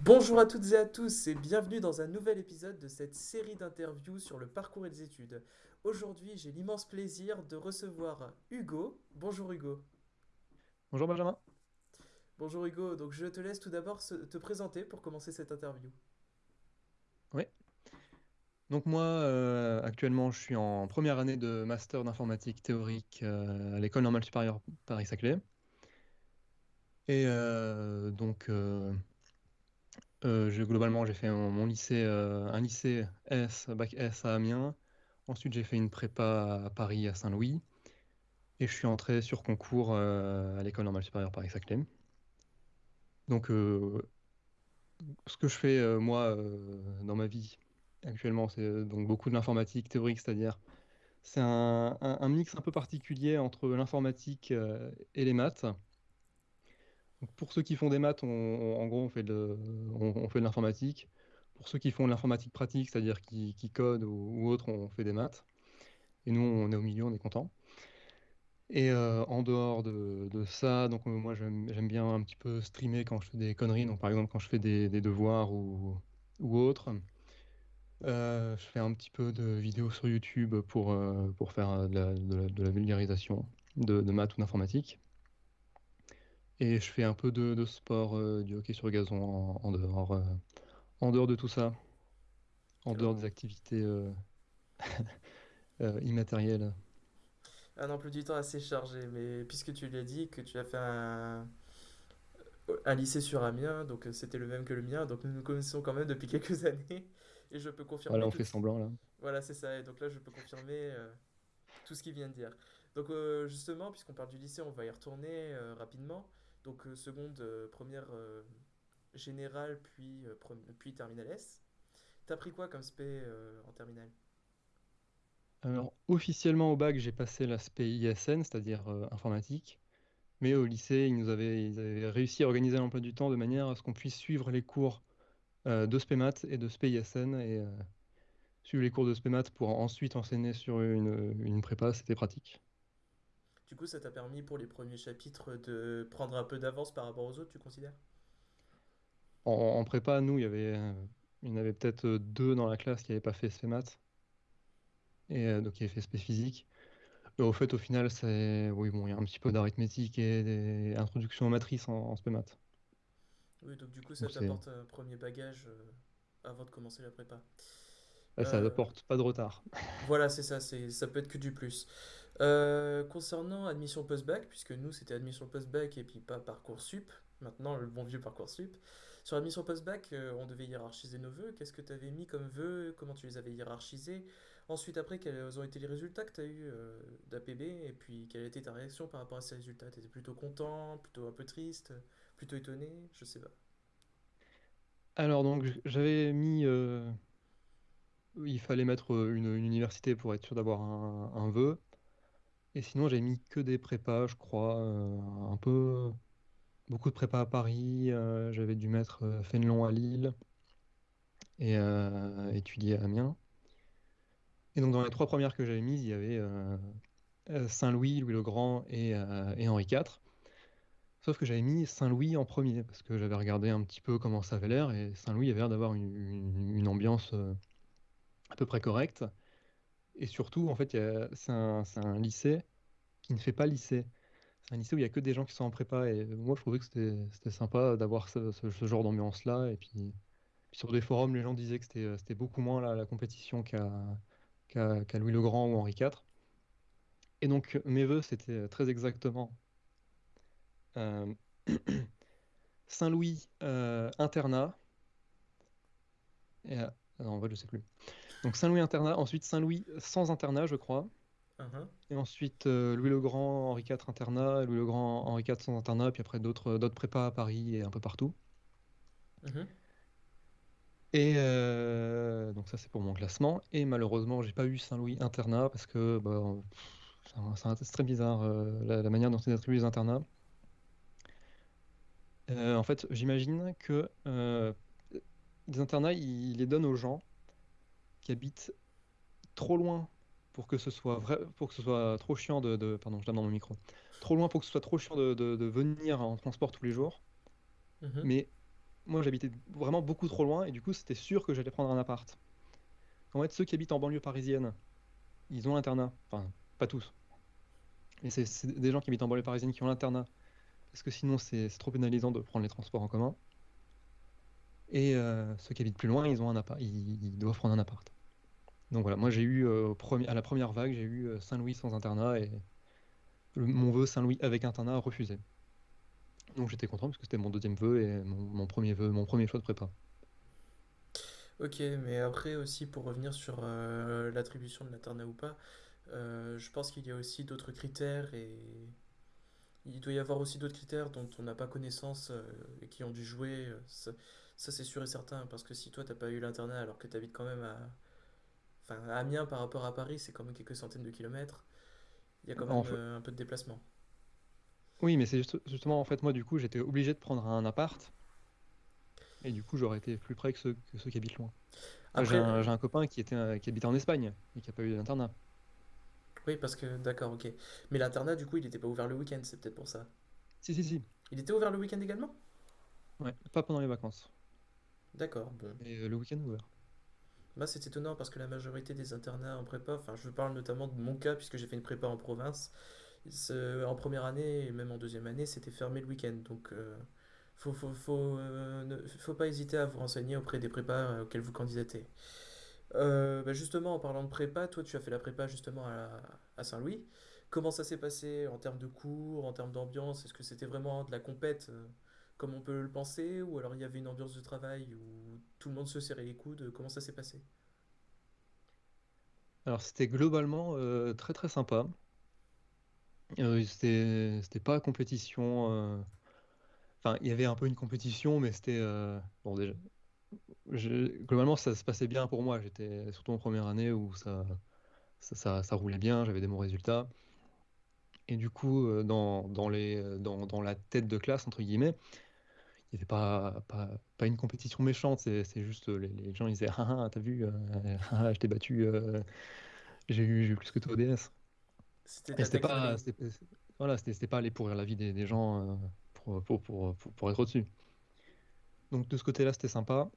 Bonjour à toutes et à tous et bienvenue dans un nouvel épisode de cette série d'interviews sur le parcours et les études. Aujourd'hui, j'ai l'immense plaisir de recevoir Hugo. Bonjour Hugo. Bonjour Benjamin. Bonjour Hugo, donc je te laisse tout d'abord te présenter pour commencer cette interview. Oui. Donc moi, euh, actuellement, je suis en première année de master d'informatique théorique euh, à l'École normale supérieure Paris-Saclay. Et euh, donc, euh, globalement, j'ai fait mon, lycée, euh, un lycée S, bac S à Amiens. Ensuite, j'ai fait une prépa à Paris, à Saint-Louis. Et je suis entré sur concours euh, à l'École normale supérieure Paris-Saclay. Donc, ce que je fais, moi, dans ma vie actuellement, c'est donc beaucoup de l'informatique théorique, c'est-à-dire c'est un, mix un peu particulier entre l'informatique et les maths. Pour ceux qui font des maths, on- en gros, on fait de, l'informatique. Pour ceux qui font de l'informatique pratique, c'est-à-dire qui, codent ou, ou autre, on fait des maths. Et nous, on est au milieu, on est content. Et euh, en dehors de, ça, donc euh, moi j'aime bien un petit peu streamer quand je fais des conneries. Donc par exemple quand je fais des, devoirs ou, autre. Euh, je fais un petit peu de vidéos sur YouTube pour, faire de la, vulgarisation de maths ou d'informatique. Et je fais un peu de, de sport, euh, du hockey sur gazon en, en dehors, euh, en dehors de tout ça, en dehors des activités euh, euh, immatérielles. Un emploi du temps assez chargé, mais puisque tu l'as dit que tu as fait un, un lycée sur Amiens, donc c'était le même que le mien, donc nous nous connaissons quand même depuis quelques années et je peux Voilà, confirmer on tout. fait semblant là. Voilà, c'est ça, et donc là je peux confirmer tout ce qu'il vient de dire. Donc justement, puisqu'on parle du lycée, on va y retourner rapidement. Donc euh, seconde, euh, première euh, générale, puis, puis terminale S. T'as pris quoi comme spé en terminale? Alors, officiellement au bac, j'ai passé l'aspect ISN, c'est-à-dire informatique. Mais au lycée, ils nous avaient, réussi à organiser l'emploi du temps de manière à ce qu'on puisse suivre les cours euh, de SPEMAT et de SPISN et suivre les cours de SPEMAT pour ensuite enseigner sur une, une prépa, c'était pratique. Du coup, ça t'a permis pour les premiers chapitres de prendre un peu d'avance par rapport aux autres, tu considères? En, en prépa, nous, il y avait, euh, il y en avait peut-être euh, deux dans la classe qui n'avaient pas fait SPEMAT et euh, donc qui avaient fait SP physique. Mais au fait, au final, c'est oui, bon, il y a un petit peu d'arithmétique et des introductions aux matrices en, en SPEMAT. Oui, donc du coup, ça t'apporte un premier bagage avant de commencer la prépa. Ça Euh, apporte pas de retard. Voilà, c'est ça, ça peut être que du plus. Euh, concernant admission post-bac, puisque nous c'était admission post-bac et puis pas Parcoursup, maintenant le bon vieux Parcoursup. Sur admission post-bac, euh, on devait hiérarchiser nos vœux. Qu'est-ce que tu avais mis comme vœux? Comment tu les avais hiérarchisés? Ensuite, après, quels ont été les résultats que tu as eu d'APB? Et puis, quelle a été ta réaction par rapport à ces résultats? Tu étais plutôt content, plutôt un peu triste, plutôt étonné? Je sais pas. Alors donc j'avais mis, euh, il fallait mettre euh, une, université pour être sûr d'avoir un, vœu. Et sinon j'avais mis que des prépas, je crois, euh, un peu beaucoup de prépas à Paris. euh, j'avais dû mettre euh, Fénelon à Lille et euh, étudier à Amiens. Et donc dans les trois premières que j'avais mises, il y avait euh, euh, Saint-Louis, Louis-le-Grand et, euh, et Henri IV. Sauf que j'avais mis Saint-Louis en premier parce que j'avais regardé un petit peu comment ça avait l'air et Saint-Louis avait l'air d'avoir une, ambiance euh, à peu près correcte. Et surtout, en fait, c'est un, un lycée qui ne fait pas lycée. C'est un lycée où il y a que des gens qui sont en prépa. Et moi, je trouvais que c'était sympa d'avoir ce, genre d'ambiance-là. Et puis, sur des forums, les gens disaient que c'était beaucoup moins la, compétition qu'à Louis le Grand ou Henri IV. Et donc, mes vœux, c'était très exactement euh, Saint-Louis euh, internat. Et, euh, non, en fait, je sais plus. Donc Saint-Louis internat, ensuite Saint-Louis sans internat, je crois. Uhum, Et ensuite, euh, Louis le Grand, Henri IV internat, Louis le Grand, Henri IV sans internat, puis après d'autres d'autres prépas à Paris et un peu partout. mhm. Et euh, donc ça, c'est pour mon classement. Et malheureusement, j'ai pas eu Saint-Louis internat parce que bah, c'est c'est très bizarre euh, la, la manière dont ils attribuent les internats. Euh, en fait, j'imagine que euh, les internats, ils les donnent aux gens qui habitent trop loin pour que ce soit vrai, pour que ce soit trop chiant de, de- pardon, je dans mon micro. Trop loin pour que ce soit trop chiant de, de- de venir en transport tous les jours. Mhm. Mais moi j'habitais vraiment beaucoup trop loin et du coup c'était sûr que j'allais prendre un appart. En fait, ceux qui habitent en banlieue parisienne, ils ont l'internat. Enfin, pas tous. Mais c'est des gens qui habitent en banlieue parisienne qui ont l'internat. Parce que sinon, c'est trop pénalisant de prendre les transports en commun. Et euh, ceux qui habitent plus loin, ils, ont un appart, ils, doivent prendre un appart. Donc voilà, moi j'ai eu, euh, à la première vague, j'ai eu euh, Saint-Louis sans internat et mon vœu Saint-Louis avec internat refusé. Donc j'étais content parce que c'était mon deuxième vœu et mon, premier vœu, mon premier choix de prépa. Ok, mais après aussi pour revenir sur l'attribution de l'internat ou pas, je pense qu'il y a aussi d'autres critères et il doit y avoir aussi d'autres critères dont on n'a pas connaissance et qui ont dû jouer. Ça, c'est sûr et certain, parce que si toi, t'as pas eu l'internat alors que tu habites quand même à... Enfin, à Amiens par rapport à Paris, c'est quand même quelques centaines de kilomètres. Il y a quand même euh, un peu de déplacement. Oui, mais c'est justement, en fait, moi, du coup, j'étais obligé de prendre un appart. Et du coup, j'aurais été plus près que ceux, que ceux qui habitent loin. J'ai un, copain qui, était, qui habitait en Espagne et qui n'a pas eu d'internat. Oui, parce que, d'accord, ok. Mais l'internat, du coup, il n'était pas ouvert le week-end, c'est peut-être pour ça. Si, si, si. Il était ouvert le week-end également? Ouais, pas pendant les vacances. D'accord, bon. Et euh, le week-end ouvert. Bah, c'est étonnant parce que la majorité des internats en prépa, enfin, je parle notamment de mon cas puisque j'ai fait une prépa en province. En première année et même en deuxième année, c'était fermé le week-end. Donc, euh, faut, euh, ne, faut pas hésiter à vous renseigner auprès des prépas auxquels vous candidatez. Bah, justement, en parlant de prépa, toi, tu as fait la prépa justement à Saint-Louis. Comment ça s'est passé en termes de cours, en termes d'ambiance? Est-ce que c'était vraiment de la compète comme on peut le penser, ou alors il y avait une ambiance de travail où tout le monde se serrait les coudes. Comment ça s'est passé? Alors c'était globalement euh, très très sympa. Euh, c'était pas compétition. Euh, enfin, il y avait un peu une compétition, mais c'était bon déjà. Globalement, ça se passait bien pour moi. J'étais surtout en première année où ça ça, ça, roulait bien, j'avais des bons résultats. Et du coup, dans, dans les, dans, dans, la tête de classe, entre guillemets, il n'y avait pas, pas, pas, une compétition méchante, c'est juste les, les, gens ils disaient Ah, ah t'as vu, euh, ah, je t'ai battu, euh, j'ai eu, eu, plus que toi au DS. C'était pas, voilà, c'était pas aller pourrir la vie des, des gens euh, pour, pour, pour, pour, être au-dessus. Donc de ce côté-là, c'était sympa.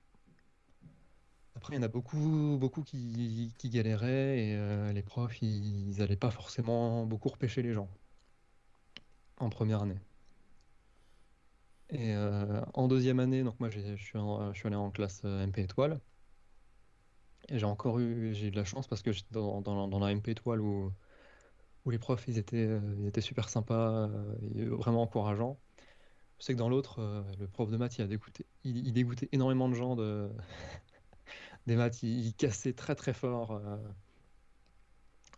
Après, il y en a beaucoup, beaucoup qui, qui galéraient et les profs, ils n'allaient pas forcément beaucoup repêcher les gens en première année. Et euh, en deuxième année, donc moi je suis, allé en classe euh, MP étoile. Et j'ai encore eu, j'ai eu de la chance parce que j'étais dans, la MP étoile où, les profs ils étaient, euh, super sympas, vraiment encourageants. Je sais que dans l'autre, le prof de maths il a dégoûté, il, dégoûtait énormément de gens de, des maths, il, cassait très très fort.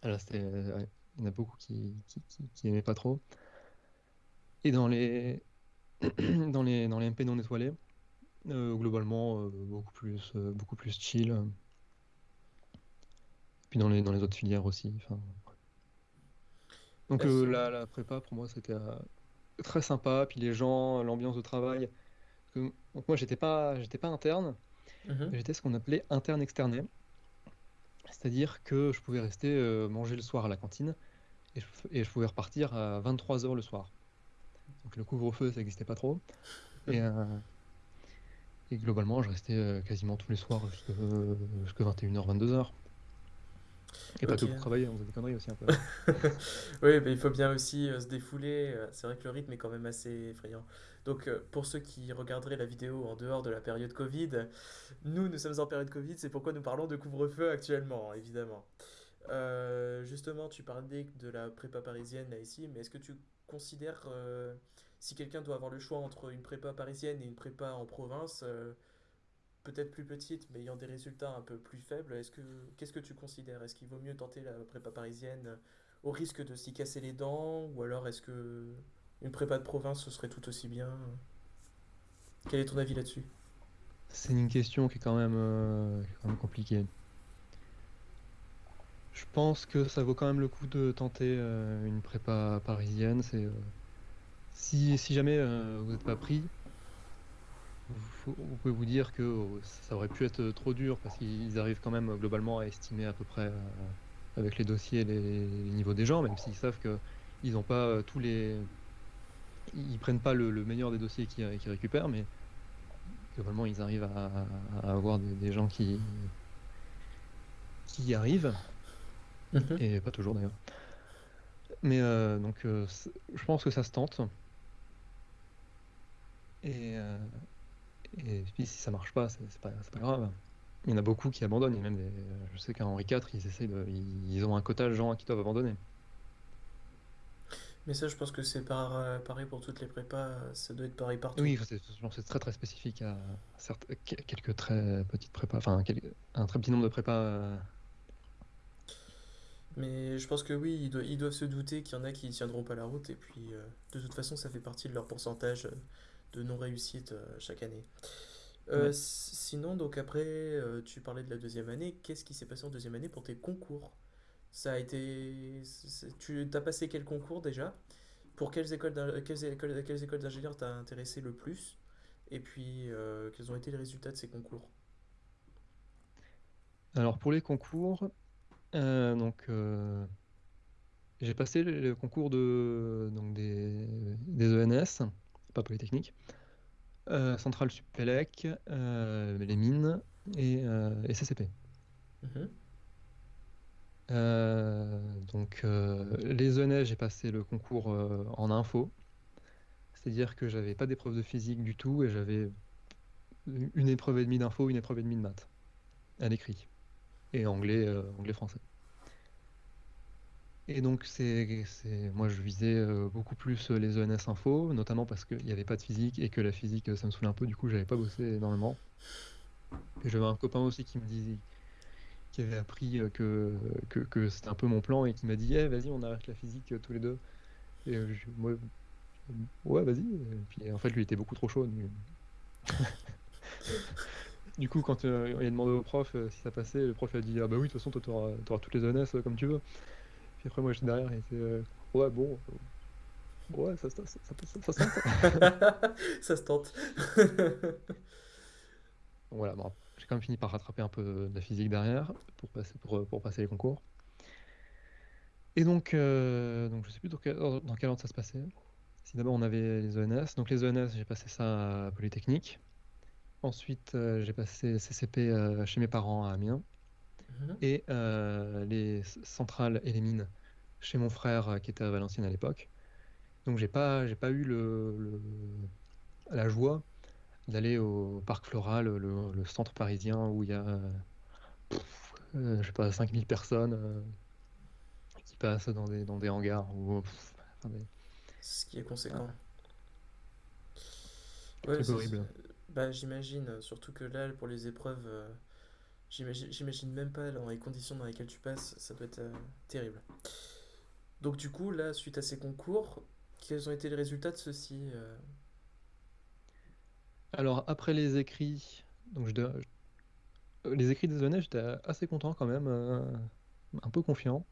il y en a beaucoup qui, qui, qui, aimaient pas trop. Et dans les, dans les, dans les MP non étoilés. Euh, globalement, euh, beaucoup, plus, euh, beaucoup plus chill. Puis dans les, dans les autres filières aussi. Donc la, la, prépa, pour moi, c'était très sympa. Puis les gens, l'ambiance de travail. donc moi, j'étais pas, j'étais pas interne. Mhm. J'étais ce qu'on appelait interne externé. C'est-à-dire que je pouvais rester manger le soir à la cantine et je, et je pouvais repartir à 23h le soir. Donc le couvre-feu, ça n'existait pas trop. Et, euh, et, globalement, je restais euh, quasiment tous les soirs jusqu'à 21h, 22h. Et pas tout pour travailler, on faisait des conneries aussi un peu. oui, mais il faut bien aussi euh, se défouler. C'est vrai que le rythme est quand même assez effrayant. Donc, pour ceux qui regarderaient la vidéo en dehors de la période Covid, nous, nous sommes en période Covid, c'est pourquoi nous parlons de couvre-feu actuellement, évidemment. justement, tu parlais de la prépa parisienne là ici, mais est-ce que tu considère euh, si quelqu'un doit avoir le choix entre une prépa parisienne et une prépa en province, euh, peut-être plus petite, mais ayant des résultats un peu plus faibles, est-ce que qu'est-ce que tu considères? Est-ce qu'il vaut mieux tenter la prépa parisienne euh, au risque de s'y casser les dents, ou alors est-ce que une prépa de province ce serait tout aussi bien? Quel est ton avis là-dessus? C'est une question qui est quand même, quand même compliquée. Je pense que ça vaut quand même le coup de tenter euh, une prépa parisienne. C'est euh, si, si jamais euh, vous n'êtes pas pris, vous, pouvez vous dire que ça aurait pu être trop dur parce qu'ils arrivent quand même globalement à estimer à peu près avec les dossiers les, niveaux des gens, même s'ils savent que ils n'ont pas tous les, ils prennent pas le, meilleur des dossiers qu'ils récupèrent, mais globalement, ils arrivent à, avoir des, gens qui, qui y arrivent. Mhm. Et pas toujours d'ailleurs. Mais donc, je pense que ça se tente. Et, et puis si ça marche pas, c'est pas, pas grave. Il y en a beaucoup qui abandonnent. même je sais qu'à Henri IV, ils essayent de, ils ont un quota de gens qui doivent abandonner. Mais ça, je pense que c'est euh, pareil pour toutes les prépas, ça doit être pareil partout. Oui, c'est très très spécifique à quelques très petites prépas, enfin un très petit nombre de prépas. Euh. Mais je pense que oui, ils doivent, se douter qu'il y en a qui ne tiendront pas la route, et puis euh, de toute façon, ça fait partie de leur pourcentage de non-réussite chaque année. Sinon, donc après, tu parlais de la deuxième année. Qu'est-ce qui s'est passé en deuxième année pour tes concours? Ça a été. Tu as passé quel concours déjà? Pour quelles écoles quelles écoles, quelles écoles d'ingénieurs t'as intéressé le plus? Et puis, euh, quels ont été les résultats de ces concours? Alors pour les concours, euh, donc euh, j'ai passé le, concours de donc des, des ENS, pas Polytechnique, Centrale Supélec, les mines et, et CCP. Mhm. Euh, donc, euh, les ENS, j'ai passé le concours euh, en info. C'est-à-dire que j'avais pas d'épreuve de physique du tout et j'avais une épreuve et demie d'info, une épreuve et demie de maths à l'écrit. Et anglais, anglais-français. Et donc, c'est, moi, je visais beaucoup plus les ENS info, notamment parce qu'il n'y avait pas de physique et que la physique, ça me saoulait un peu. Du coup, j'avais pas bossé énormément. Et j'avais un copain aussi qui me disait, qui avait appris euh, que, que, c'était un peu mon plan et qui m'a dit eh, vas-y, on arrête la physique euh, tous les deux. Et euh, moi, ouais, vas-y. Et en fait, lui était beaucoup trop chaud. Du coup, quand il a demandé au prof si ça passait, le prof a dit ah bah oui, de toute façon, toi, tu auras, toutes les honnêtes comme tu veux. Puis après, moi, j'étais derrière et était ouais, bon. Ouais, ça, ça, ça, ça, se tente. ça se tente. voilà, bon, j'ai quand même fini par rattraper un peu de la physique derrière pour passer, pour, pour passer les concours. Et donc, euh, donc je sais plus dans quel, dans quel ordre ça se passait. Si d'abord on avait les ENS. Donc les ENS, j'ai passé ça à Polytechnique. Ensuite, euh, j'ai passé CCP euh, chez mes parents à Amiens. Mhm. Et les centrales et les mines chez mon frère qui était à Valenciennes à l'époque. Donc j'ai pas, j'ai pas eu le, la joie d'aller au parc floral, le, centre parisien où il y a, euh, je sais pas, 5000 personnes euh, qui passent dans des, dans des hangars. Ou, Ce qui est conséquent. Ouais, c'est horrible. Bah, j'imagine, surtout que là, pour les épreuves, euh, j'imagine même pas dans les conditions dans lesquelles tu passes, ça doit être terrible. Donc du coup, là, suite à ces concours, quels ont été les résultats de ceux-ci alors, après les écrits, donc je, euh, les écrits des ENS, j'étais assez content quand même, euh, un peu confiant.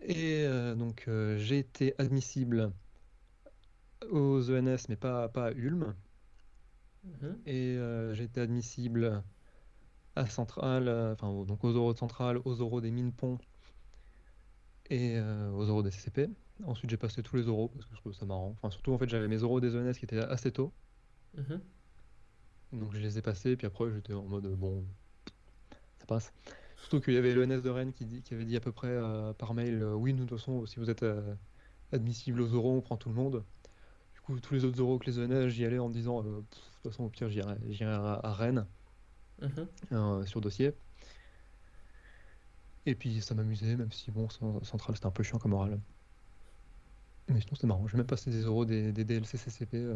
Et euh, donc, j'ai été admissible aux ENS, mais pas à Ulm. Mhm. Et j'ai été admissible à Centrale, enfin donc aux oraux de Centrale, aux oraux des mines ponts et aux oraux des CCP. Ensuite, j'ai passé tous les oraux parce que je trouve ça marrant. Enfin, surtout, en fait, j'avais mes oraux des ENS qui étaient assez tôt. Mhm. Donc je les ai passés, puis après j'étais en mode bon, ça passe. Surtout qu'il y avait l'ENS de Rennes qui, dit, qui avait dit à peu près euh, par mail euh, Oui, nous de toute façon, si vous êtes euh, admissible aux euros, on prend tout le monde. Coup, tous les autres euros que les ENS, j'y allais en me disant De toute façon, au pire, j'irai à, Rennes mhm. sur dossier. Et puis ça m'amusait, même si bon, Central c'était un peu chiant comme oral. Mais sinon c'était marrant, j'ai même passé des euros des, des DLC CCP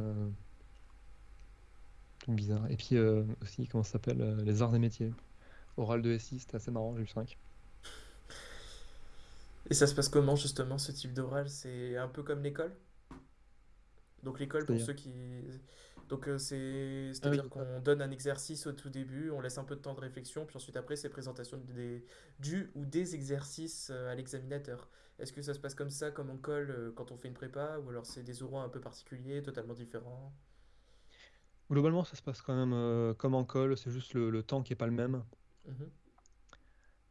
bizarre. Et puis euh, aussi, comment ça s'appelle euh, Les arts des métiers. Oral de SI, c'était assez marrant, j'ai eu 5. Et ça se passe comment justement ce type d'oral? C'est un peu comme l'école? Donc l'école pour ceux qui... Donc euh, c'est... Ah C'est-à-dire qu'on donne un exercice au tout début, on laisse un peu de temps de réflexion, puis ensuite après c'est présentation des... du ou des exercices à l'examinateur. Est-ce que ça se passe comme ça, comme en colle, quand on fait une prépa, ou alors c'est des oraux un peu particuliers, totalement différents? Globalement, ça se passe quand même euh, comme en col, c'est juste le, temps qui est pas le même. Mhm.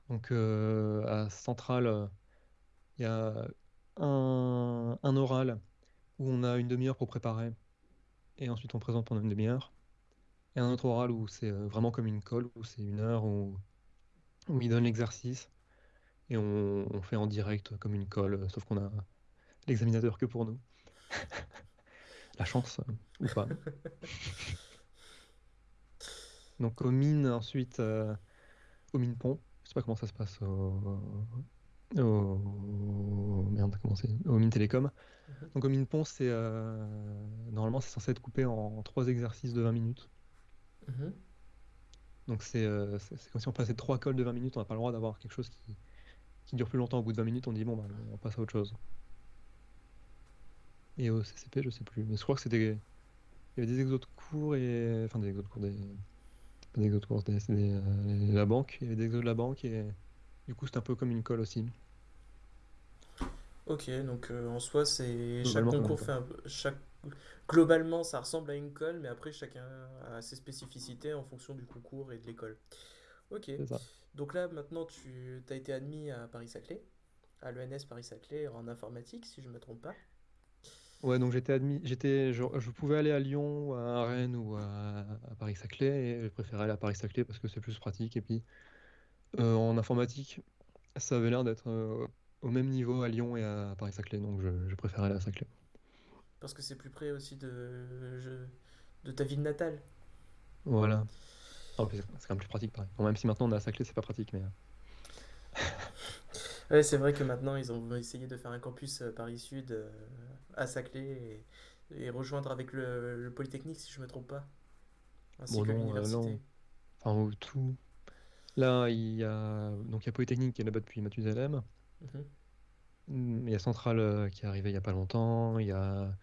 Donc euh, à Centrale, il y a un, oral où on a une demi-heure pour préparer et ensuite on présente pendant une demi-heure. Et un autre oral où c'est vraiment comme une colle, où c'est une heure, où, où il donne l'exercice. Et on, on, fait en direct comme une colle, sauf qu'on a l'examinateur que pour nous. La chance, ou pas. Donc aux mines, ensuite, euh, aux mines pont. Je sais pas comment ça se passe au, au... Merde, comment c'est? Aux mines télécom. Mhm. Donc aux mines pont, c'est euh, normalement c'est censé être coupé en trois exercices de 20 minutes. Mhm. Donc euh, c'est comme si on passait trois cols de 20 minutes, on n'a pas le droit d'avoir quelque chose qui, qui, dure plus longtemps. Au bout de 20 minutes, on dit bon, bah, on passe à autre chose. Et au CCP, je sais plus. Mais je crois que c'était. Il y avait des exos de cours et. Enfin, des exos de cours, des. Pas des exos de cours, c'était euh, la banque. Il y avait des exos de la banque et. Du coup, c'était un peu comme une colle aussi. Ok, donc euh, en soi, c'est chaque concours fait un... chaque globalement, ça ressemble à une colle, mais après, chacun a ses spécificités en fonction du concours et de l'école. Ok. Donc là, maintenant, tu as été admis à Paris-Saclay, à l'ENS Paris-Saclay en informatique, si je ne me trompe pas. Ouais, donc j'étais admis, j'étais, je, pouvais aller à Lyon, à Rennes ou à, Paris-Saclay, et je préférais aller à Paris-Saclay parce que c'est plus pratique. Et puis, euh, en informatique, ça avait l'air d'être euh, au même niveau à Lyon et à Paris-Saclay, donc je, je préférais aller à Saclay. Parce que c'est plus près aussi de, de ta ville natale. Voilà. c'est quand même plus pratique, pareil. même si maintenant on est à Saclay, c'est pas pratique, mais. Euh. ouais, c'est vrai que maintenant ils ont essayé de faire un campus euh, Paris-Sud euh, à Saclay et, rejoindre avec le, Polytechnique, si je me trompe pas. Ainsi bon, que l'université. enfin, tout. Là, il y a donc il y a Polytechnique qui est là-bas depuis Mathusalem. Mhm. Il y a Centrale euh, qui est arrivé il n'y a pas longtemps, il y a,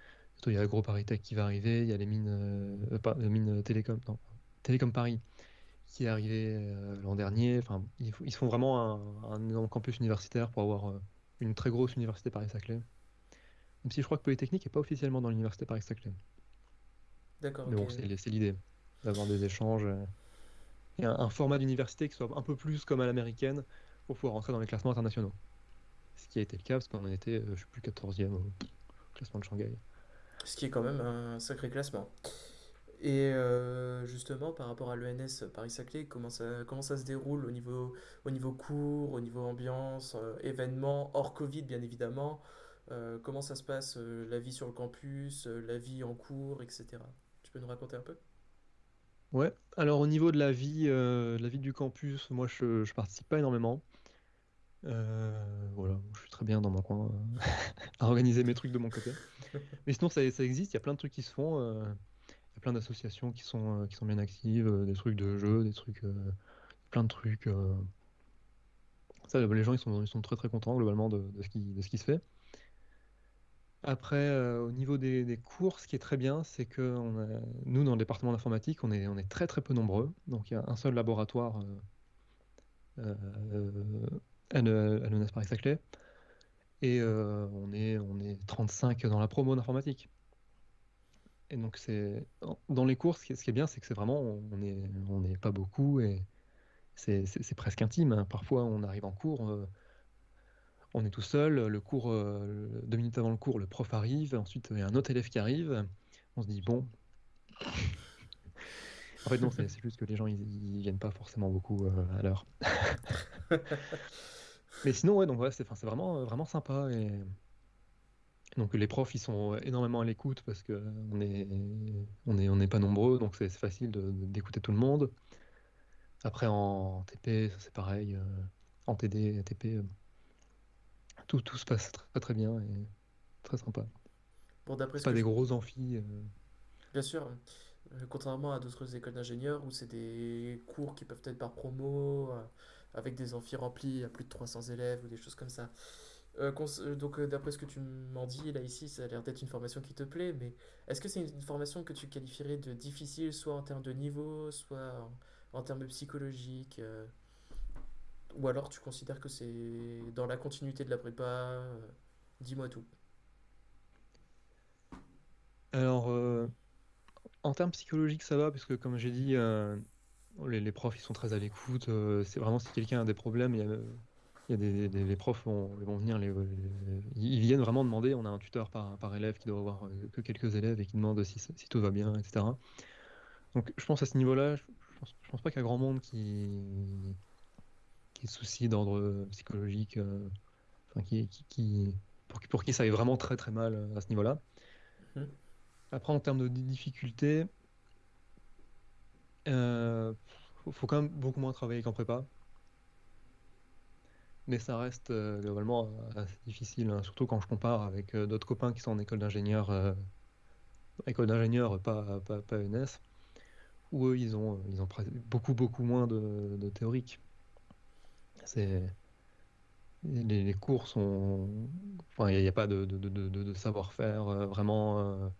il y a AgroParisTech qui va arriver, il y a les mines, euh, pas, les mines Télécom, non, Télécom Paris qui est arrivé euh, l'an dernier. Enfin, ils, ils, font vraiment un, un, campus universitaire pour avoir une très grosse université Paris-Saclay. Même si je crois que Polytechnique n'est pas officiellement dans l'université Paris-Saclay. D'accord. Mais bon, c'est l'idée d'avoir des échanges et un, un format d'université qui soit un peu plus comme à l'américaine pour pouvoir rentrer dans les classements internationaux ce qui a été le cas parce qu'on était, euh, je sais plus, 14e au classement de Shanghai. Ce qui est quand même un sacré classement. Et euh, justement, par rapport à l'ENS Paris-Saclay, comment ça, comment ça se déroule au niveau, au niveau cours, au niveau ambiance, euh, événements, hors Covid bien évidemment Comment ça se passe, la vie sur le campus, la vie en cours, etc. Tu peux nous raconter un peu? Ouais, alors au niveau de la vie, la vie du campus, moi je, je participe pas énormément. Euh, voilà, je suis très bien dans mon coin euh, à organiser mes trucs de mon côté. Mais sinon, ça, ça existe, il y a plein de trucs qui se font. euh, Il y a plein d'associations qui sont, qui sont bien actives, des trucs de jeux, des trucs, plein de trucs. Ça, les gens, ils sont, ils sont très très contents globalement de, de ce qui, de ce qui se fait. Après, au niveau des, des cours, ce qui est très bien, c'est que on a- nous, dans le département d'informatique, on est, on est très très peu nombreux. Donc, il y a un seul laboratoire euh, à l'ENS Paris-Saclay. Et euh, on, est, on est 35 dans la promo d'informatique. Et donc, c'est dans les cours, ce qui est, bien, c'est que c'est vraiment, on n'est on est pas beaucoup et c'est presque intime. Hein. Parfois, on arrive en cours, euh, on est tout seul, le cours, euh, deux minutes avant le cours, le prof arrive, ensuite, il y a un autre élève qui arrive, on se dit, bon. En fait, non, c'est juste que les gens, ils, ils viennent pas forcément beaucoup à l'heure. Mais sinon, ouais, donc ouais, c'est vraiment, euh, vraiment sympa. Et... Donc les profs, ils sont énormément à l'écoute parce que on est, on est, on n'est pas nombreux, donc c'est facile d'écouter tout le monde. Après, en TP, c'est pareil. Euh, en TD, TP, euh, tout, tout se passe très très bien et très sympa. Bon, d'après Pas des gros amphis. Bien sûr, contrairement à d'autres écoles d'ingénieurs où c'est des cours qui peuvent être par promo, avec des amphis remplis à plus de 300 élèves ou des choses comme ça. Euh, euh, donc, euh, d'après ce que tu m'en dis, là, ici, ça a l'air d'être une formation qui te plaît, mais est-ce que c'est une, formation que tu qualifierais de difficile, soit en termes de niveau, soit en, termes psychologiques Ou alors tu considères que c'est dans la continuité de la prépa Dis-moi tout. Alors, en termes psychologiques, ça va, parce que comme j'ai dit, les, profs, ils sont très à l'écoute. Euh, c'est vraiment si quelqu'un a des problèmes, il y a, des, les profs vont, vont venir, ils viennent vraiment demander. On a un tuteur par, élève qui doit avoir euh, que quelques élèves et qui demande si, tout va bien, etc. Donc je pense à ce niveau-là, je je pense pas qu'il y a grand monde qui, qui ait de soucis d'ordre psychologique, euh, pour, qui- ça aille vraiment très très mal euh, à ce niveau-là. Mhm. Après, en termes de di- difficulté, euh, faut, quand même beaucoup moins travailler qu'en prépa. Mais ça reste euh, globalement euh, assez difficile, hein, surtout quand je compare avec euh, d'autres copains qui sont en école d'ingénieur, école d'ingénieur, pas, pas, pas ENS, où eux, ils ont, ils ont beaucoup, beaucoup moins de, théorique. C'est, les, cours sont... Enfin, il n'y a, pas de, de, de, savoir-faire vraiment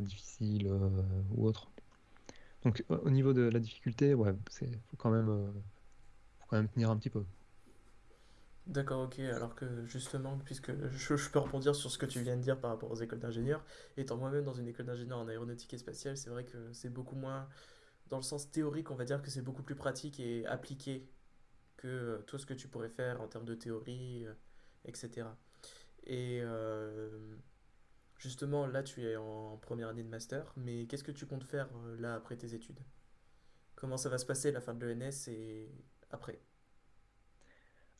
difficile euh, ou autre. Donc, au au niveau de la difficulté, ouais, c'est, faut quand même, euh, faut quand même tenir un petit peu. D'accord, ok. Alors que justement, puisque je, peux rebondir sur ce que tu viens de dire par rapport aux écoles d'ingénieurs, étant moi-même dans une école d'ingénieur en aéronautique et spatiale, c'est vrai que c'est beaucoup moins, dans le sens théorique, on va dire que c'est beaucoup plus pratique et appliqué que euh, tout ce que tu pourrais faire en termes de théorie, euh, etc. Et euh, justement, là, tu es en première année de master, mais qu'est-ce que tu comptes faire euh, là après tes études? Comment ça va se passer la fin de l'ENS et après?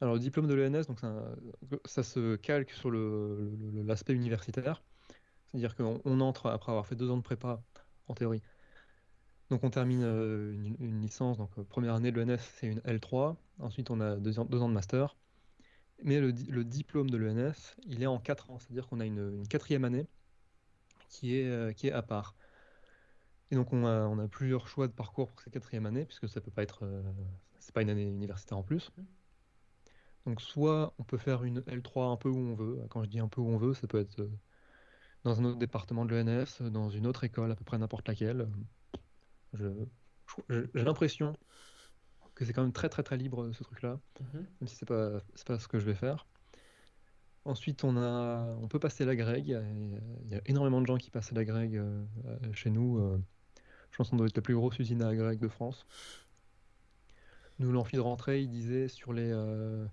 Alors, le diplôme de l'ENS, ça, se calque sur l'aspect universitaire, c'est-à-dire qu'on on entre après avoir fait deux ans de prépa en théorie. Donc, on termine euh, une, licence, donc première année de l'ENS, c'est une L3. Ensuite, on a deux ans de master. Mais le, di- le diplôme de l'ENS, il est en quatre ans, c'est-à-dire qu'on a une, quatrième année qui est, euh, qui est à part. Et donc, on a, on a plusieurs choix de parcours pour cette quatrième année, puisque ça peut pas être, euh, c'est pas une année universitaire en plus. Donc, soit on peut faire une L3 un peu où on veut. Quand je dis un peu où on veut, ça peut être euh, dans un autre département de l'ENS, dans une autre école, à peu près n'importe laquelle. J'ai l'impression que c'est quand même très très très libre ce truc-là, Mhm. même si c'est pas, c'est pas ce que je vais faire. Ensuite, on a, on peut passer la grègue. Il y a, il y a énormément de gens qui passent la grègue euh, euh, chez nous. euh, je pense qu'on doit être la plus grosse usine à grègue de France. Nous, l'amphi de rentrée, il disait sur les, euh,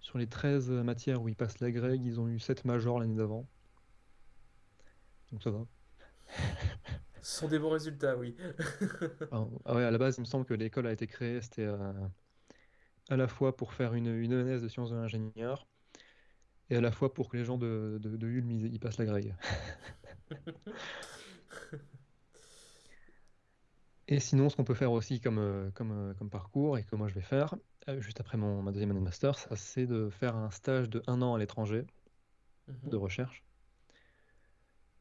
sur les 13 matières où ils passent la grègue, ils ont eu 7 majors l'année d'avant. Donc ça va. Ce sont des bons résultats, oui. Ah ouais, à la base, il me semble que l'école a été créée, c'était euh, à la fois pour faire une, une ENS de sciences de l'ingénieur et à la fois pour que les gens de, de, de Ulm, ils, passent la grègue. Et sinon, ce qu'on peut faire aussi comme, euh, comme, euh, comme parcours et que moi je vais faire, juste après mon, ma deuxième année de master, c'est de faire un stage de un an à l'étranger de Mhm. recherche.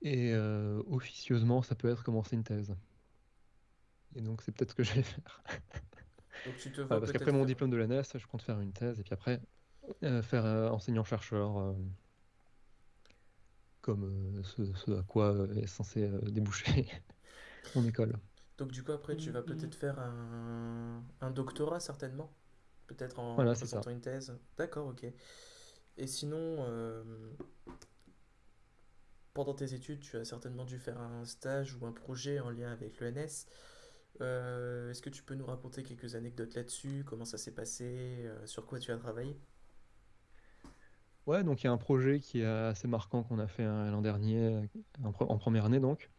Et euh, officieusement, ça peut être commencer une thèse. Et donc, c'est peut-être ce que je vais faire. Donc tu te parce qu'après mon faire... diplôme de l'ANES, je compte faire une thèse et puis après euh, faire euh, enseignant-chercheur, euh, comme euh, ce, ce à quoi euh, est censé euh, déboucher mon école. Donc du coup après tu vas peut-être faire un, un doctorat certainement, peut-être en Voilà, présentant une thèse. D'accord, ok. Et sinon, euh, pendant tes études, tu as certainement dû faire un stage ou un projet en lien avec l'ENS. Euh, est-ce que tu peux nous raconter quelques anecdotes là-dessus? Comment ça s'est passé? euh, sur quoi tu as travaillé? Ouais, donc il y a un projet qui est assez marquant qu'on a fait euh, l'an dernier, en, pre- en première année donc,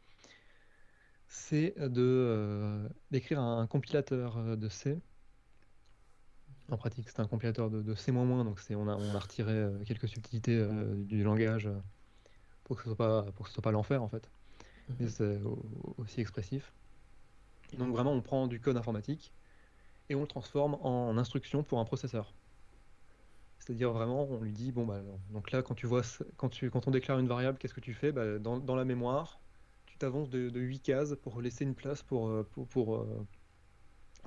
c'est euh, d'écrire un, compilateur de C. En pratique, c'est un compilateur de, de C++, donc on a, on a retiré quelques subtilités du langage pour que ce soit pas, pour que ce soit pas l'enfer en fait, mais Mhm. c'est au- aussi expressif. Donc vraiment, on prend du code informatique et on le transforme en instruction pour un processeur. C'est-à-dire vraiment, on lui dit, bon bah, donc là, quand tu vois, quand tu, quand on déclare une variable, qu'est-ce que tu fais? Bah, dans, dans la mémoire, tu t'avances de, de 8 cases pour laisser une place pour, euh, pour, pour, euh,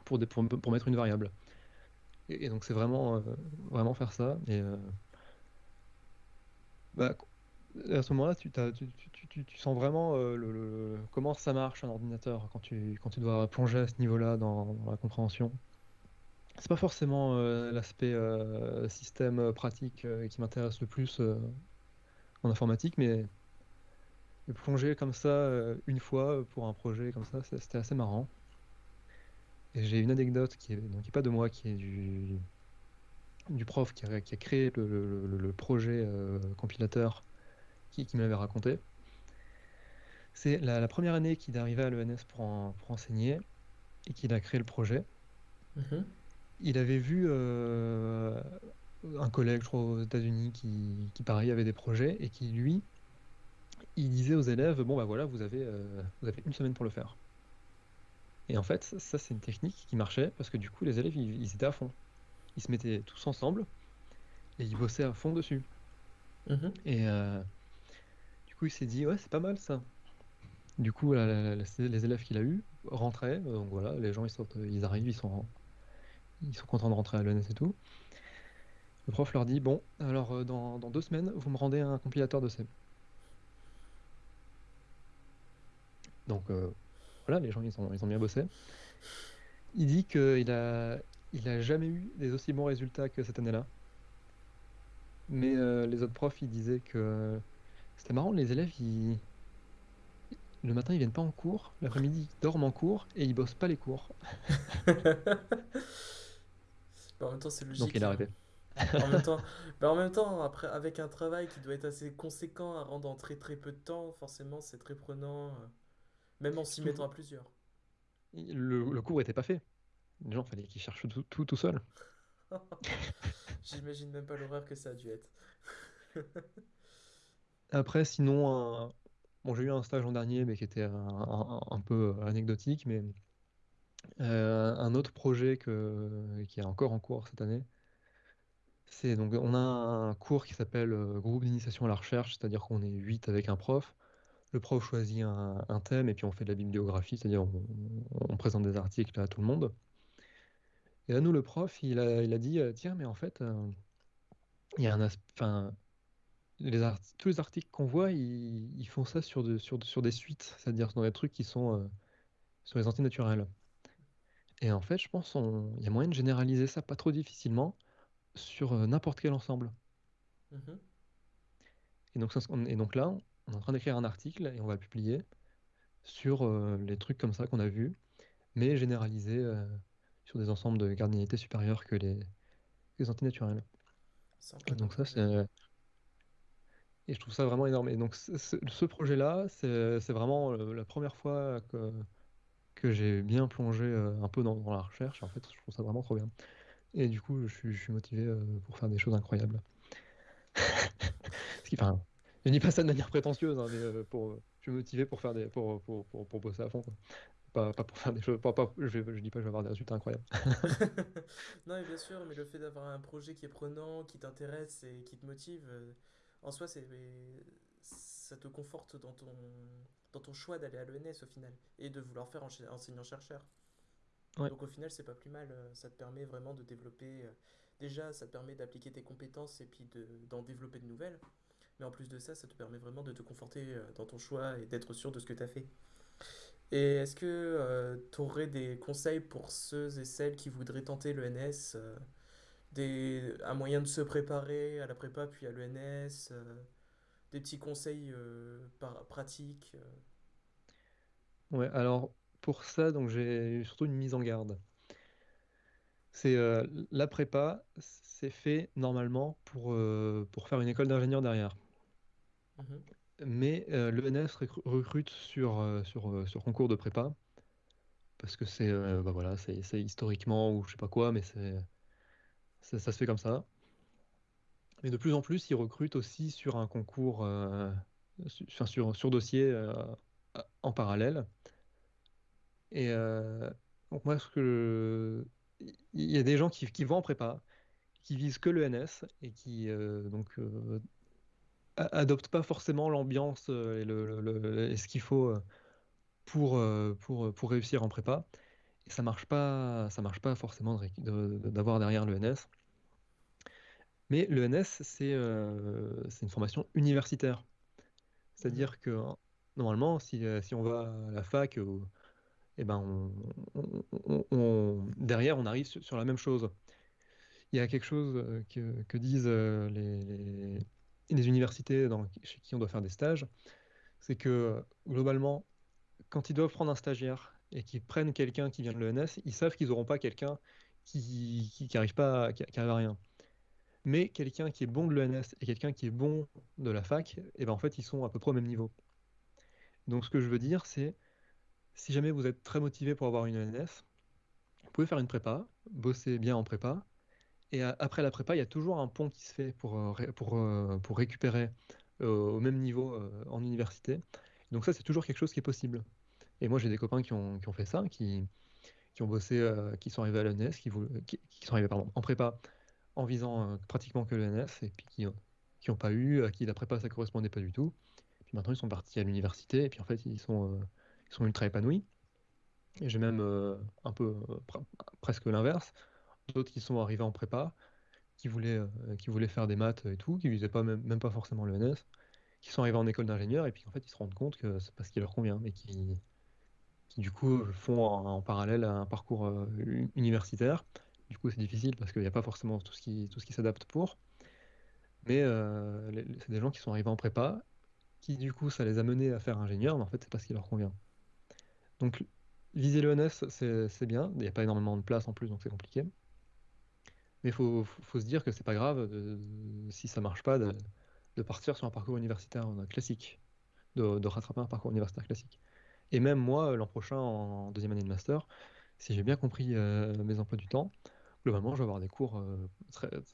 pour, pour- pour mettre une variable. Et, et donc c'est vraiment, euh, vraiment faire ça. Et euh, bah, à ce moment-là, tu, sens vraiment euh, comment ça marche un ordinateur quand tu, dois plonger à ce niveau-là dans, la compréhension. C'est pas forcément euh, l'aspect euh, système pratique qui m'intéresse le plus en informatique, mais, plonger comme ça une fois pour un projet comme ça, c'était assez marrant. Et j'ai une anecdote qui est, pas de moi, qui est du, prof qui a, créé le, projet compilateur qui, qui me l'avait raconté. C'est la, première année qu'il est arrivé à l'ENS pour, pour enseigner et qu'il a créé le projet. Mhm. Il avait vu euh, un collègue, je crois, aux États-Unis qui, qui, pareil, avait des projets et qui, lui, il disait aux élèves Bon, bah voilà, vous avez, euh, vous avez une semaine pour le faire. Et en fait, ça, c'est une technique qui marchait parce que du coup, les élèves, ils, étaient à fond. Ils se mettaient tous ensemble et ils bossaient à fond dessus. Mhm. Et euh, coup, il s'est dit Ouais, c'est pas mal ça. Du coup, les élèves qu'il a eu rentraient. Donc voilà, les gens, ils, sortent, ils arrivent, ils sont, ils sont contents de rentrer à l'ENS et tout. Le prof leur dit Bon, alors euh, dans, deux semaines, vous me rendez un compilateur de C. Donc euh, voilà, les gens, ils ont, ils ont bien bossé. Il dit qu'il a, il a jamais eu des aussi bons résultats que cette année-là. Mais euh, les autres profs, ils disaient que c'était marrant, les élèves, ils... le matin, ils viennent pas en cours, l'après-midi, ils dorment en cours et ils bossent pas les cours. en même temps, c'est logique. Donc il a arrêté. En même temps, bah, en même temps, après, avec un travail qui doit être assez conséquent à rendre en très très peu de temps, forcément, c'est très prenant, euh, même en s'y mettant à plusieurs. Le, le cours était pas fait. Les gens, fallait qu'ils cherchent tout tout, tout seul. J'imagine même pas l'horreur que ça a dû être. Après, sinon, bon, j'ai eu un stage l'an dernier, mais qui était un, peu anecdotique, mais euh, un autre projet que, qui est encore en cours cette année, c'est donc on a un cours qui s'appelle euh, groupe d'initiation à la recherche, c'est-à-dire qu'on est 8 avec un prof. Le prof choisit un, thème et puis on fait de la bibliographie, c'est-à-dire on, présente des articles à tout le monde. Et là, nous, le prof, il a, il a dit, euh, tiens, mais en fait, il y a un enfin, les tous les articles qu'on voit, ils, font ça sur, de, sur, sur des suites, c'est-à-dire dans des trucs qui sont euh, sur les antinaturels. Et en fait, je pense qu'il y a moyen de généraliser ça pas trop difficilement sur euh, n'importe quel ensemble. Mhm. Et, donc, et donc là, on est en train d'écrire un article et on va le publier sur euh, les trucs comme ça qu'on a vus, mais généralisés sur des ensembles de cardinalités supérieures que les, les antinaturels. Et donc ça, c'est et je trouve ça vraiment énorme. Et donc, ce, projet-là, c'est vraiment euh, la première fois que, que j'ai bien plongé euh, un peu dans, la recherche. En fait, je trouve ça vraiment trop bien. Et du coup, je suis, motivé euh, pour faire des choses incroyables. Ce qui, enfin, je dis pas ça de manière prétentieuse, hein, mais pour, je suis motivé pour faire des, pour, pour, pour, bosser à fond. Pas, pas, pour faire des choses. Pas, je, je dis pas que je vais avoir des résultats incroyables. non, mais bien sûr, mais le fait d'avoir un projet qui est prenant, qui t'intéresse et qui te motive, en soi, c'est, ça te conforte dans ton, dans ton choix d'aller à l'ENS au final et de vouloir faire enseignant-chercheur. Donc au final, c'est pas plus mal. Euh, ça te permet vraiment de développer. Euh, déjà, ça te permet d'appliquer tes compétences et puis de, d'en développer de nouvelles. Mais en plus de ça, ça te permet vraiment de te conforter euh, dans ton choix et d'être sûr de ce que tu as fait. Et est-ce que tu aurais des conseils pour ceux et celles qui voudraient tenter l'ENS des, un moyen de se préparer à la prépa puis à l'ENS, euh, des petits conseils euh, par, pratiques. Euh. Ouais, alors pour ça, donc j'ai surtout une mise en garde. C'est la prépa, c'est fait normalement pour, pour faire une école d'ingénieur derrière. Mhm. Mais l'ENS recrute sur, sur, sur concours de prépa parce que c'est bah voilà, c'est historiquement ou je sais pas quoi, mais c'est ça, se fait comme ça. Mais de plus en plus, ils recrutent aussi sur un concours, euh, sur, sur, dossier euh, en parallèle. Et euh, donc moi, ce que il y a des gens qui, vont en prépa, qui visent que l'ENS et qui donc adoptent pas forcément l'ambiance et, le, ce qu'il faut pour, pour, pour réussir en prépa. Ça marche pas, ça marche pas forcément d'avoir derrière l'ENS. Mais l'ENS, euh, c'est une formation universitaire. C'est-à-dire que normalement, si, euh, si, on va à la fac, euh, eh ben on, derrière, on arrive sur, la même chose. Il y a quelque chose que, que disent les, les, universités dans, chez qui on doit faire des stages, c'est que globalement, quand ils doivent prendre un stagiaire et qu'ils prennent quelqu'un qui vient de l'ENS, ils savent qu'ils n'auront pas quelqu'un qui n'arrive pas, à rien. Mais quelqu'un qui est bon de l'ENS et quelqu'un qui est bon de la fac, eh ben en fait, ils sont à peu près au même niveau. Donc ce que je veux dire, c'est si jamais vous êtes très motivé pour avoir une ENS, vous pouvez faire une prépa, bosser bien en prépa, et après la prépa, il y a toujours un pont qui se fait pour, euh, euh, récupérer euh, au même niveau en université. Donc ça, c'est toujours quelque chose qui est possible. Et moi, j'ai des copains qui ont, qui ont fait ça, qui, qui ont bossé, qui sont arrivés à l'ENS, qui, qui, sont arrivés pardon, en prépa en visant pratiquement que l'ENS, et puis qui n'ont pas eu, à qui la prépa, ça correspondait pas du tout. Puis maintenant, ils sont partis à l'université, et puis en fait, ils sont, ils sont ultra épanouis. Et j'ai même un peu presque l'inverse d'autres qui sont arrivés en prépa, qui voulaient, euh, qui voulaient faire des maths et tout, qui visaient pas même, pas forcément l'ENS, qui sont arrivés en école d'ingénieur et puis en fait ils se rendent compte que c'est pas ce qui leur convient, mais qui, qui du coup font en, parallèle un parcours euh, universitaire. Du coup c'est difficile parce qu'il n'y a pas forcément tout ce qui, tout ce qui s'adapte pour. Mais euh, c'est des gens qui sont arrivés en prépa, qui du coup ça les a menés à faire ingénieur, mais en fait c'est pas ce qui leur convient. Donc viser l'ENS c'est bien, il n'y a pas énormément de place en plus donc c'est compliqué. Mais il faut, faut, se dire que c'est pas grave si ça marche pas de, partir sur un parcours universitaire classique, de, rattraper un parcours universitaire classique. Et même moi, l'an prochain, en deuxième année de master, si j'ai bien compris euh, mes emplois du temps, globalement, je vais avoir des cours euh,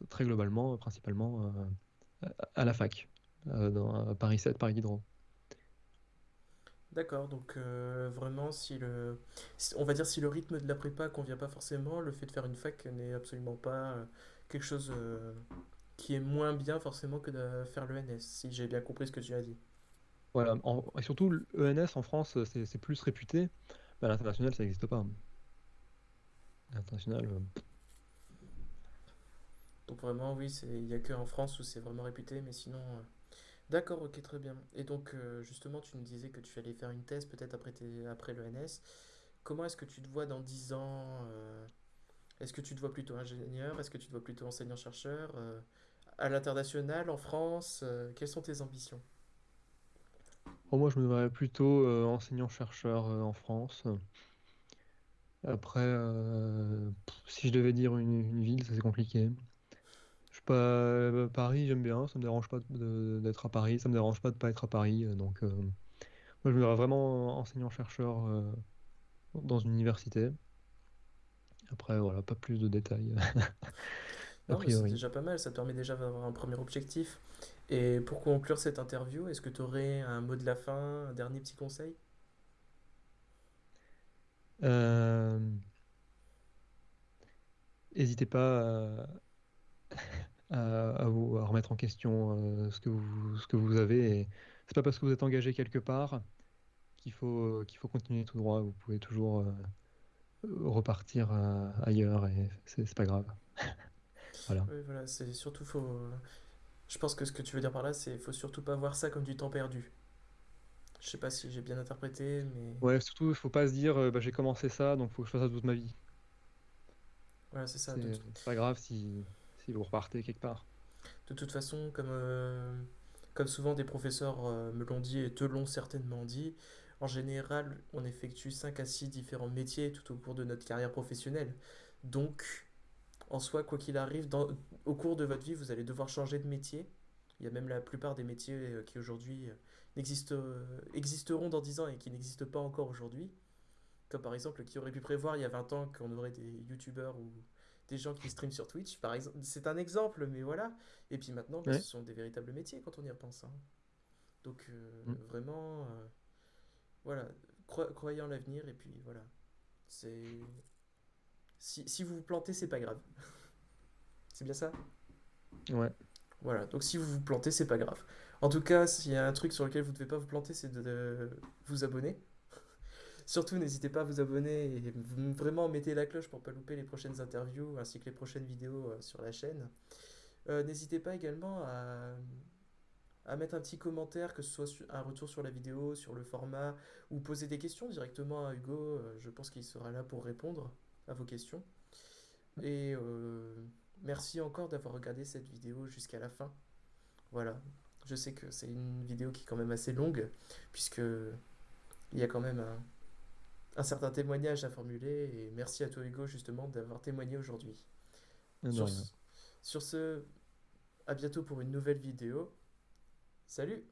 très, globalement, principalement euh, à la fac, dans Paris 7, Paris Diderot. D'accord, donc euh, vraiment, si le, on va dire si le rythme de la prépa convient pas forcément, le fait de faire une fac n'est absolument pas euh, quelque chose euh, qui est moins bien forcément que de faire l'ENS, si j'ai bien compris ce que tu as dit. Voilà, et surtout l'ENS en France, c'est plus réputé, mais à l'international, ça n'existe pas. L'international. Donc vraiment, oui, il n'y a que en France où c'est vraiment réputé, mais sinon, D'accord, ok, très bien. Et donc, euh, justement, tu nous disais que tu allais faire une thèse peut-être après, après l'ENS. Comment est-ce que tu te vois dans 10 ans euh, Est-ce que tu te vois plutôt ingénieur Est-ce que tu te vois plutôt enseignant-chercheur euh, À l'international, en France Quelles sont tes ambitions? Oh, moi, je me verrais plutôt enseignant-chercheur en France. Après, si je devais dire une, une ville, ça c'est compliqué. Pas, euh, Paris, j'aime bien, ça me dérange pas d'être à Paris, ça me dérange pas de pas être à Paris. Euh, donc, euh, moi, je me verrais vraiment enseignant-chercheur dans une université. Après, voilà, pas plus de détails, a Non, mais c'est priori. déjà pas mal, ça te permet déjà d'avoir un premier objectif. Et pour conclure cette interview, est-ce que tu aurais un mot de la fin, un dernier petit conseil? Euh, N'hésitez pas à, à vous, à remettre en question euh, ce que vous, ce que vous avez. Et c'est pas parce que vous êtes engagé quelque part qu'il faut, qu'il faut continuer tout droit. Vous pouvez toujours euh, repartir euh, ailleurs et c'est pas grave. Voilà. Oui, voilà, c'est surtout faut. Je pense que ce que tu veux dire par là, c'est faut surtout pas voir ça comme du temps perdu. Je sais pas si j'ai bien interprété, mais Ouais, surtout, il faut pas se dire euh, bah, j'ai commencé ça, donc faut que je fasse ça toute ma vie. voilà, c'est ça. C'est c'est pas grave si, si vous repartez quelque part. de toute façon, comme, euh, comme souvent des professeurs euh, me l'ont dit et te l'ont certainement dit, en général, on effectue 5 à 6 différents métiers tout au cours de notre carrière professionnelle. Donc, en soi, quoi qu'il arrive, dans- au cours de votre vie, vous allez devoir changer de métier. Il y a même la plupart des métiers euh, qui aujourd'hui euh, euh, existeront dans 10 ans et qui n'existent pas encore aujourd'hui. Comme par exemple, qui aurait pu prévoir il y a 20 ans qu'on aurait des youtubeurs ou des gens qui streament sur Twitch, par exemple. C'est un exemple, mais voilà. Et puis maintenant, bah, ce sont des véritables métiers quand on y repense. hein. Donc euh, Mm. vraiment, euh, voilà, Cro- croyez en l'avenir et puis voilà. C'est si, si vous vous plantez, c'est pas grave. C'est bien ça? Ouais. Voilà, donc si vous vous plantez, c'est pas grave. En tout cas, s'il y a un truc sur lequel vous ne devez pas vous planter, c'est de, de vous abonner. Surtout, n'hésitez pas à vous abonner et vraiment mettez la cloche pour pas louper les prochaines interviews ainsi que les prochaines vidéos euh, sur la chaîne. Euh, n'hésitez pas également à, à mettre un petit commentaire, que ce soit un retour sur la vidéo, sur le format, ou poser des questions directement à Hugo. Euh, je pense qu'il sera là pour répondre à vos questions. Et euh, merci encore d'avoir regardé cette vidéo jusqu'à la fin. Voilà. Je sais que c'est une vidéo qui est quand même assez longue, puisque il y a quand même un, un certain témoignage à formuler. Et merci à toi, Hugo, justement, d'avoir témoigné aujourd'hui. Sur, sur ce, à bientôt pour une nouvelle vidéo. Salut!